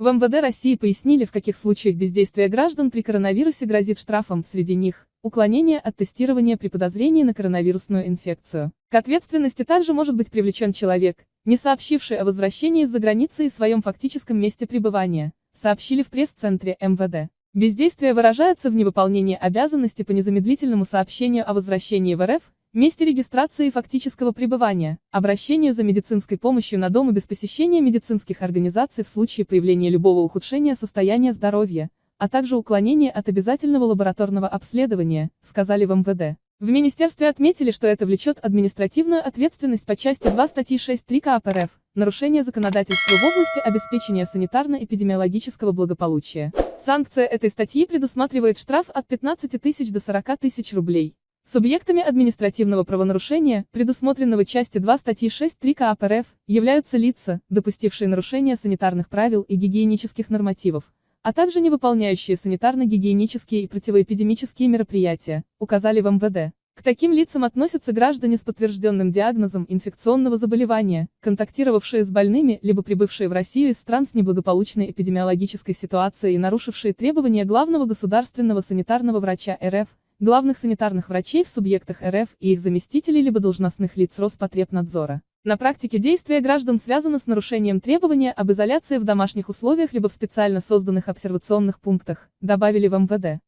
В МВД России пояснили, в каких случаях бездействие граждан при коронавирусе грозит штрафом, среди них – уклонение от тестирования при подозрении на коронавирусную инфекцию. К ответственности также может быть привлечен человек, не сообщивший о возвращении из-за границы и своем фактическом месте пребывания, сообщили в пресс-центре МВД. Бездействие выражается в невыполнении обязанности по незамедлительному сообщению о возвращении в РФ, месте регистрации и фактического пребывания, обращению за медицинской помощью на дом и без посещения медицинских организаций в случае появления любого ухудшения состояния здоровья, а также уклонения от обязательного лабораторного обследования, сказали в МВД. В министерстве отметили, что это влечет административную ответственность по части 2 статьи 6.3 КАП РФ, нарушение законодательства в области обеспечения санитарно-эпидемиологического благополучия. Санкция этой статьи предусматривает штраф от 15 тысяч до 40 тысяч рублей. Субъектами административного правонарушения, предусмотренного части 2 статьи 6.3 КАП РФ, являются лица, допустившие нарушение санитарных правил и гигиенических нормативов, а также не выполняющие санитарно-гигиенические и противоэпидемические мероприятия, указали в МВД. К таким лицам относятся граждане с подтвержденным диагнозом инфекционного заболевания, контактировавшие с больными либо прибывшие в Россию из стран с неблагополучной эпидемиологической ситуацией и нарушившие требования главного государственного санитарного врача РФ, главных санитарных врачей в субъектах РФ и их заместителей либо должностных лиц Роспотребнадзора. На практике действия граждан связано с нарушением требования об изоляции в домашних условиях либо в специально созданных обсервационных пунктах, добавили в МВД.